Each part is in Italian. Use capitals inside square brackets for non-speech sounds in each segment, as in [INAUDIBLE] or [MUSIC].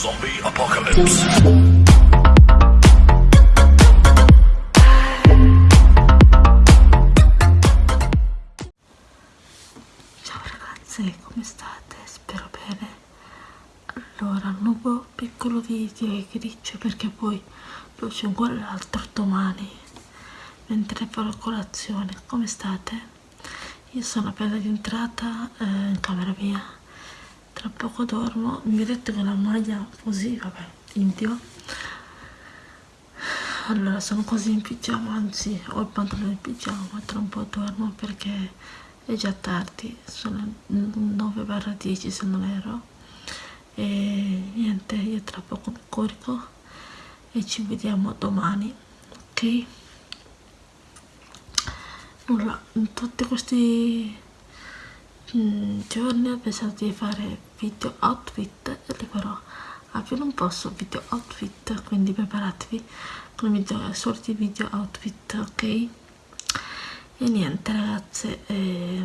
Zombie Apocalypse. Ciao ragazze, come state? Spero bene. Allora, nuovo piccolo video e griccio perché poi lo c'è ancora l'altro domani mentre farò colazione. Come state? Io sono appena rientrata eh, in camera mia. Tra poco dormo. Mi vedete con la maglia così, vabbè, indio. Allora, sono così in pigiama, anzi ho il pantalone in pigiama, tra un po' dormo perché è già tardi, sono 9 barra 10 se non ero e niente io tra poco mi corico e ci vediamo domani ok in tutti questi mm, giorni ho pensato di fare video outfit e li farò a più non posso video outfit quindi preparatevi con video, sorti video outfit ok? E niente ragazze eh,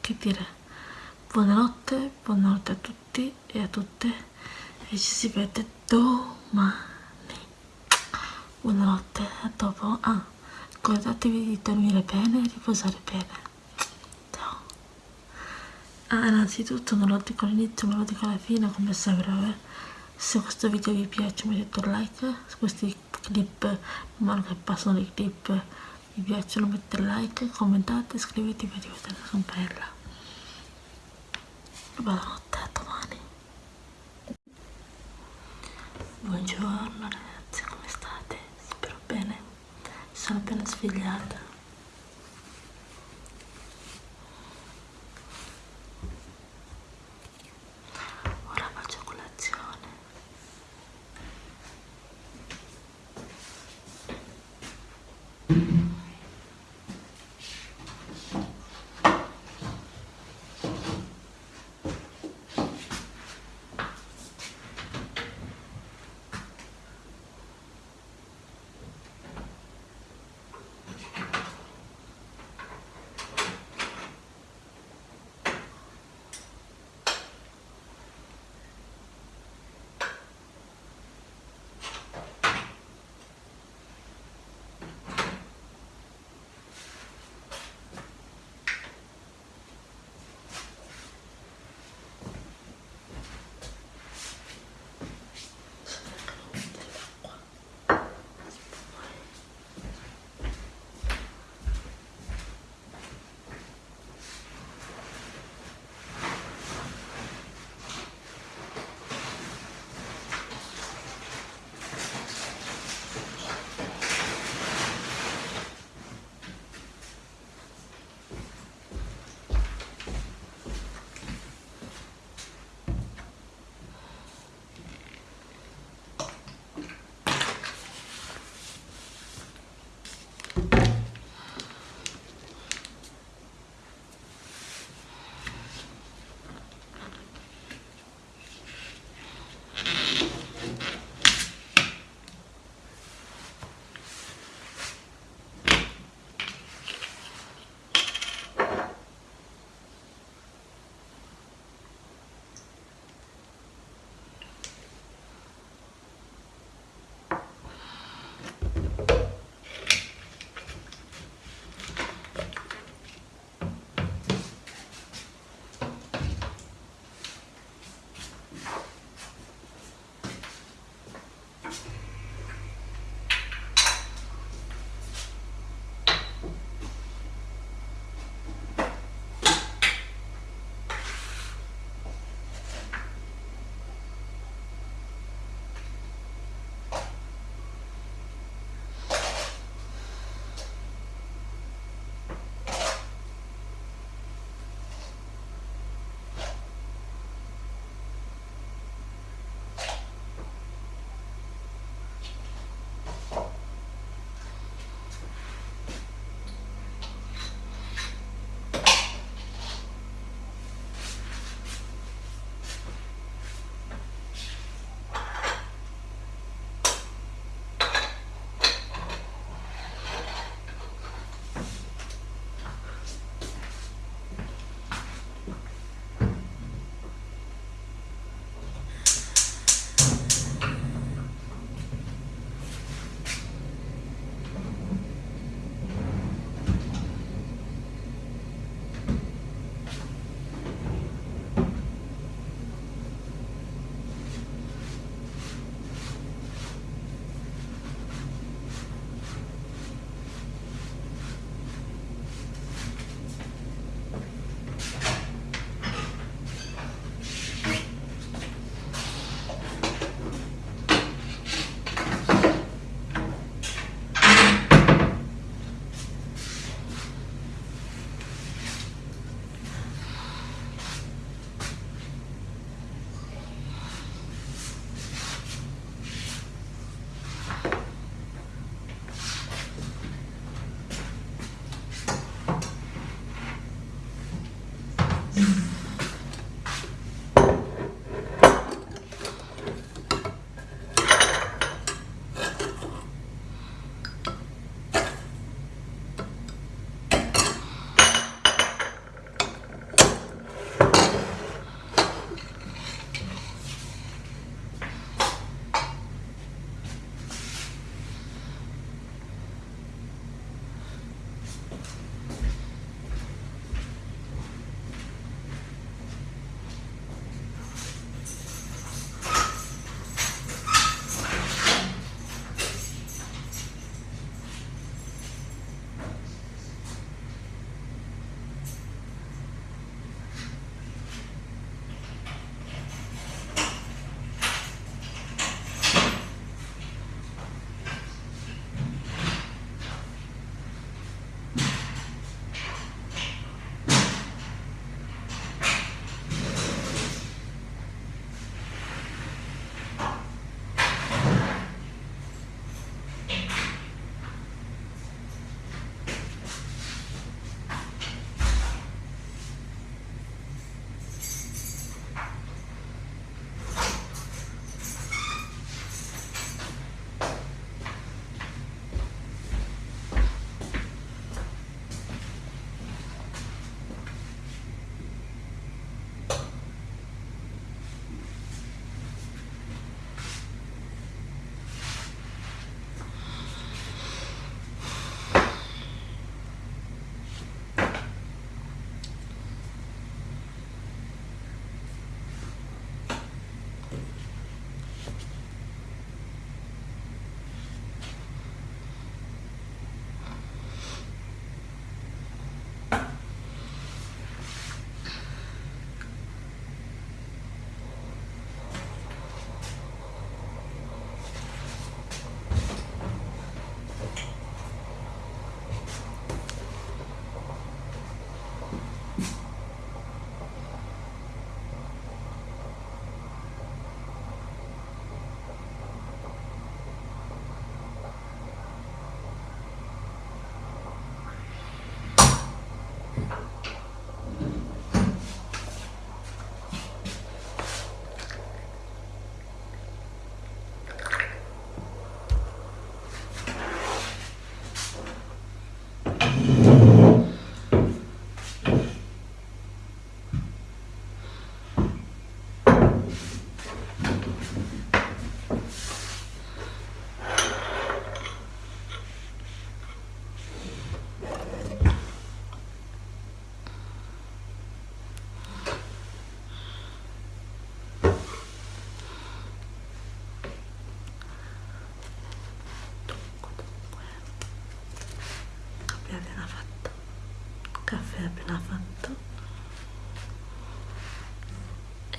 che dire. Buonanotte buonanotte a tutti e a tutte e ci si vede domani. Buonanotte a dopo. Ah ricordatevi di dormire bene e riposare bene ah innanzitutto non lo dico all'inizio ma lo dico alla fine come sempre vabbè se questo video vi piace mettete un like. Su questi clip man mano che passano i clip vi piacciono mettete like, commentate, iscrivetevi e attivate la campanella buonanotte, a domani. Buongiorno ragazzi, come state? spero bene. Sono appena svegliata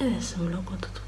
e adesso me lo guardo tutto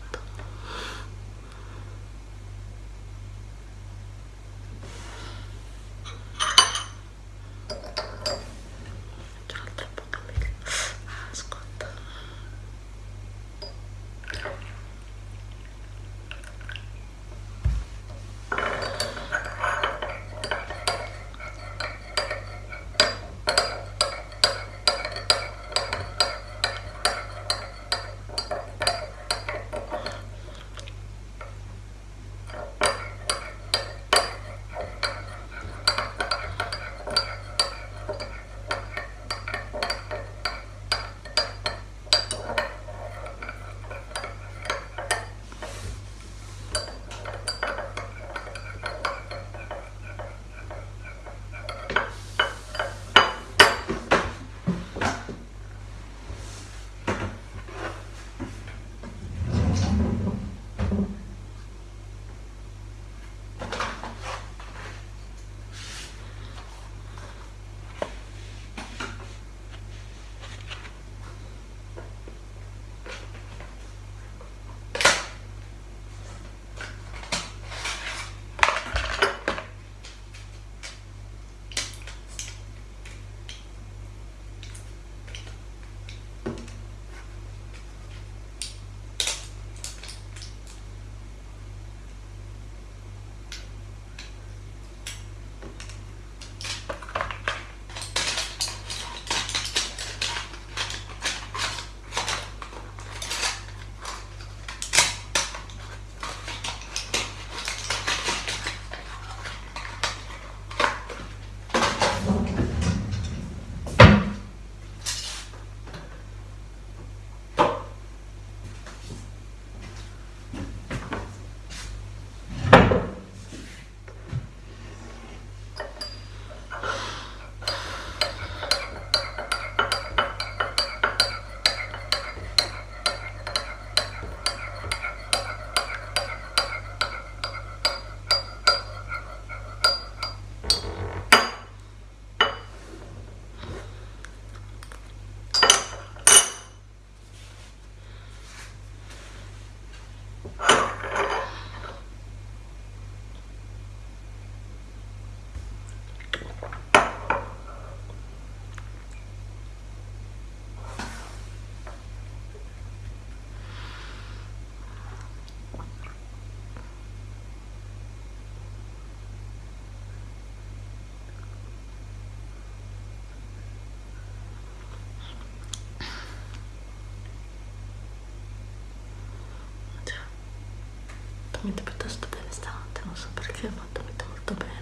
dormito piuttosto bene stanotte, non so perché, ma ho dormito molto bene.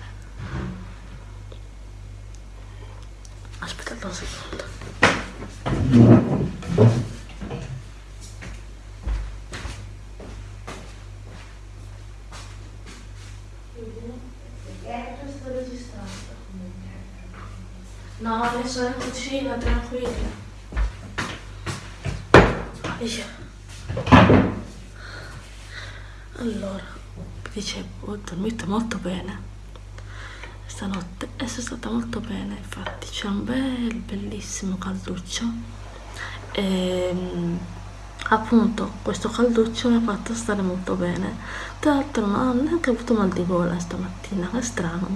Aspettate un secondo. No, adesso è in cucina, tranquilla. Via. Allora, dicevo, ho dormito molto bene. Stanotte e sono stata molto bene, infatti c'è un bel, bellissimo calduccio. E ehm, appunto questo calduccio mi ha fatto stare molto bene. Tra l'altro non ho neanche avuto mal di gola stamattina, che strano.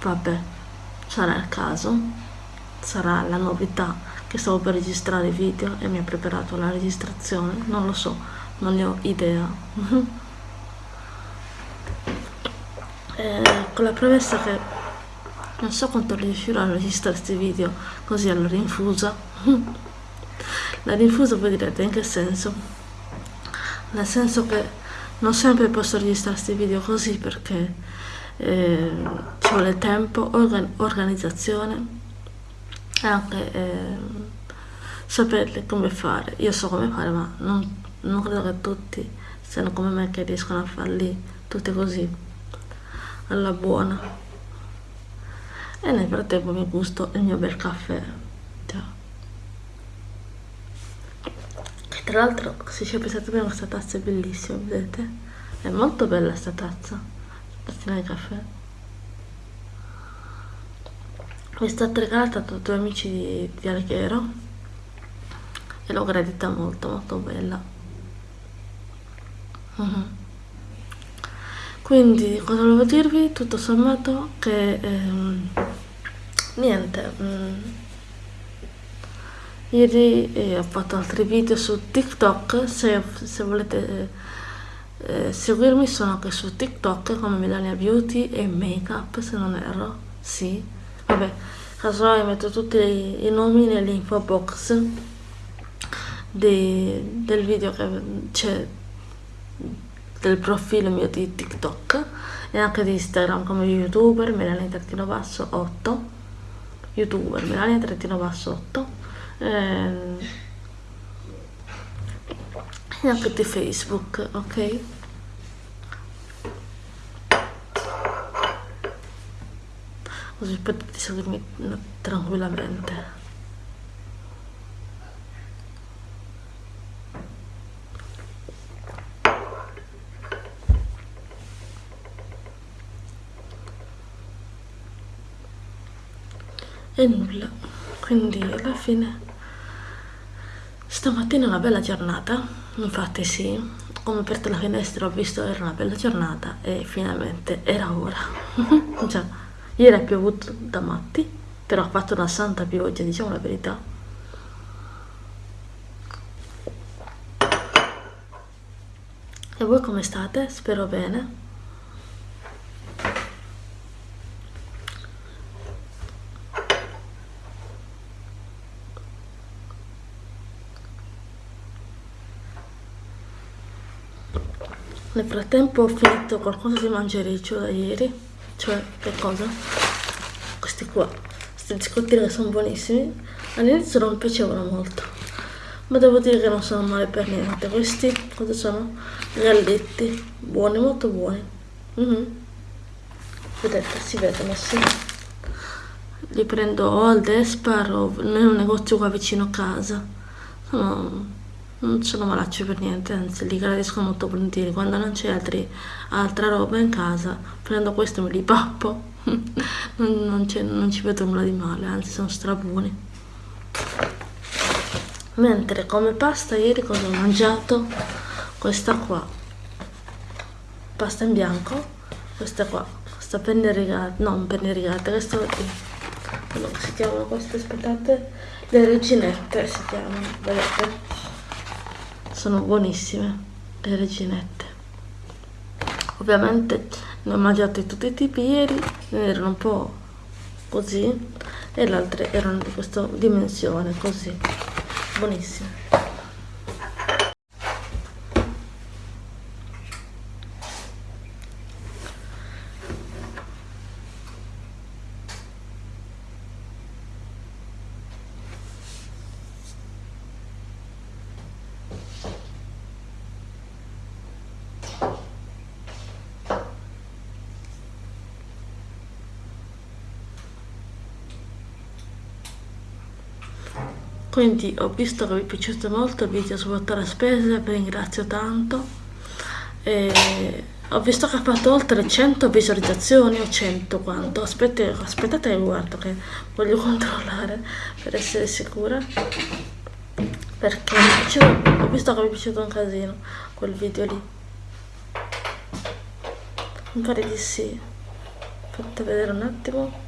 Vabbè, sarà il caso, sarà la novità che stavo per registrare i video e mi ha preparato la registrazione, non lo so, non ne ho idea. [LAUGHS] eh, con la promessa che non so quanto riuscirò a registrare questi video così alla [LAUGHS] rinfusa la rinfusa voi direte in che senso? Nel senso che non sempre posso registrare questi video così perché eh, ci vuole tempo organ organizzazione e anche eh, sapere come fare. Io so come fare ma non, non credo che tutti siano come me che riescono a farli tutti così alla buona. E nel frattempo mi gusto il mio bel caffè. Che tra l'altro se ci pensate bene questa tazza è bellissima vedete? È molto bella questa tazza. Tazzina di caffè. Mi è stata regalata da due amici di, di Alghero. E l'ho gradita molto molto bella. Uh -huh. Quindi cosa volevo dirvi? Tutto sommato che ehm, niente mm, ieri eh, ho fatto altri video su tiktok se, se volete eh, seguirmi sono anche su tiktok come Melania Beauty e Makeup se non erro sì. Vabbè casomai metto tutti i, i nomi nell'info box di, del video che c'è del profilo mio di TikTok e anche di Instagram come youtuber Melania trattino basso 8 youtuber Melania trattino basso 8 ehm, e anche di Facebook ok? Così potete seguirmi tranquillamente e nulla. Quindi alla fine stamattina è una bella giornata. Infatti sì come aperto la finestra ho visto era una bella giornata e finalmente era ora. Già [LAUGHS] ieri ha piovuto da matti però ha fatto una santa pioggia diciamo la verità. E voi come state? spero bene Nel frattempo ho finito qualcosa di mangereccio da ieri, cioè che cosa? Questi qua, questi biscottini che sono buonissimi, all'inizio non piacevano molto, ma devo dire che non sono male per niente. Questi cosa sono? Galletti, buoni, molto buoni. Mm -hmm. Vedete, si vedono, sì. Li prendo o al Despar o un negozio qua vicino a casa. Sono non sono malaccio per niente, anzi li gradisco molto volentieri. Quando non c'è altra roba in casa, prendo questo e me li pappo. [LAUGHS] non, non, non, ci vedo nulla di male, anzi sono strabuoni. Mentre come pasta ieri cosa ho mangiato? Questa qua. Pasta in bianco. Questa qua. Questa penne rigata, non penne rigata, questa. Quello che si chiamano queste, aspettate, le reginette si chiamano, vedete? Sono buonissime le reginette. Ovviamente ne ho mangiate tutti i tipi ieri erano un po' così e le altre erano di questa dimensione così. Buonissime quindi ho visto che vi è piaciuto molto il video su la spesa vi ringrazio tanto. E ho visto che ha fatto oltre 100 visualizzazioni o 100 quanto. Aspettate, aspettate guardo che voglio [LAUGHS] controllare per essere sicura. Perché ho visto che mi è piaciuto un casino quel video lì. Mi pare di sì. Fate vedere un attimo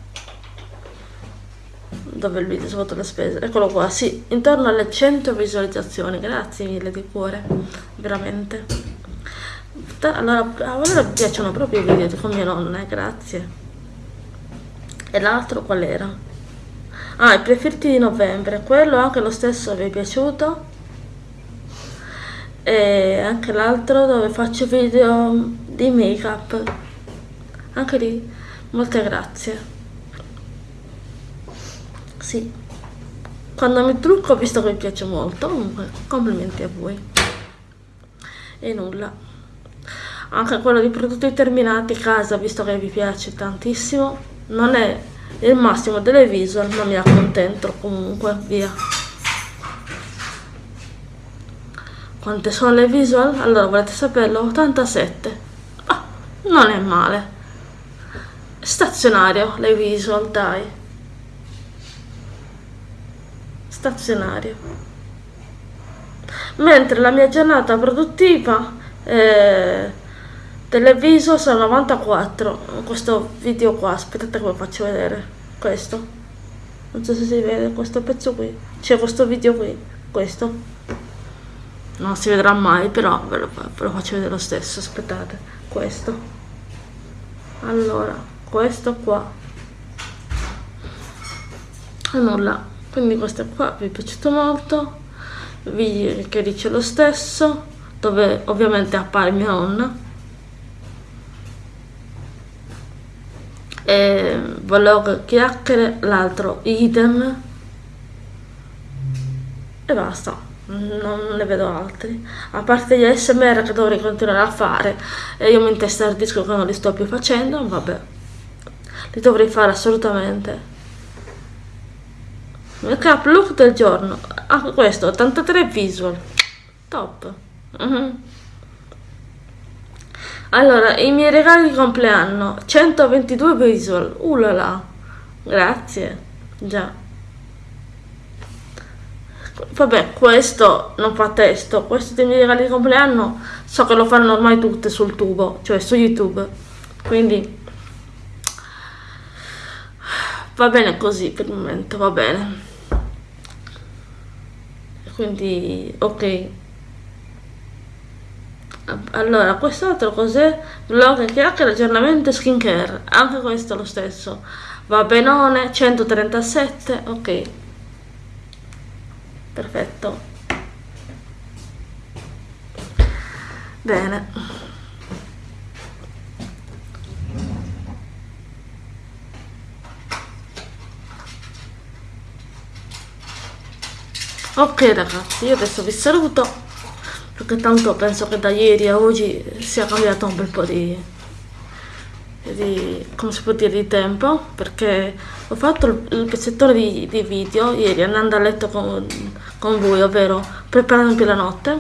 dove il video sotto le spese. Eccolo qua sì intorno alle 100 visualizzazioni. Grazie mille di cuore veramente. Allora a me piacciono proprio i video con mia nonna eh, grazie. E l'altro qual era? Ah i preferiti di novembre quello anche lo stesso vi è piaciuto. E anche l'altro dove faccio video di make up anche lì molte grazie sì. Quando mi trucco visto che mi piace molto comunque complimenti a voi. E nulla. Anche quello di prodotti terminati casa visto che vi piace tantissimo non è il massimo delle visual ma mi accontento comunque via. Quante sono le visual? allora volete saperlo? 87 ah, non è male. Stazionario le visual dai stazionario. Mentre la mia giornata produttiva eh, televiso sono 94 questo video qua aspettate lo faccio vedere questo. Non so se si vede questo pezzo qui c'è questo video qui questo. Non si vedrà mai però ve lo, ve lo faccio vedere lo stesso aspettate questo. Allora questo qua. E nulla quindi questo qua vi è piaciuto molto vi che dice lo stesso dove ovviamente appare mia nonna. E vlog chiacchiere l'altro idem e basta non ne vedo altri. A parte gli smr che dovrei continuare a fare e io mi intestardisco che non li sto più facendo vabbè. Li dovrei fare assolutamente up look del giorno ah, questo 83 visual top uh mhm. -huh. Allora, i miei regali di compleanno, 122 visual, ulala, grazie, già. Vabbè, questo non fa testo, questo dei miei regali di compleanno so che lo fanno ormai tutte sul tubo, cioè su YouTube, quindi va bene così per il momento, va bene. Quindi, ok. Allora quest'altro cos'è? vlog chiacchiere aggiornamento skincare anche questo lo stesso. Va benone 137 ok. Perfetto. Bene ok ragazzi io adesso vi saluto perché tanto penso che da ieri a oggi sia cambiato un bel po' di, di come si può dire di tempo perché ho fatto il, il di, di, video ieri andando a letto con, con voi ovvero preparandomi la notte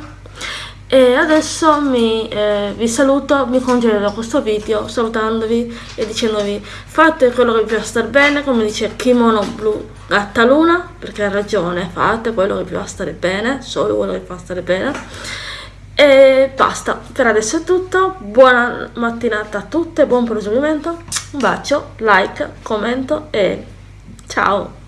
e adesso mi, eh, vi saluto, mi congedo da questo video salutandovi e dicendovi fate quello che vi fa stare bene come dice Kimono Blu Gatta Luna perché ha ragione, fate quello che vi fa stare bene, solo quello che vi fa stare bene e basta, per adesso è tutto, buona mattinata a tutte, buon proseguimento, un bacio, like, commento e ciao!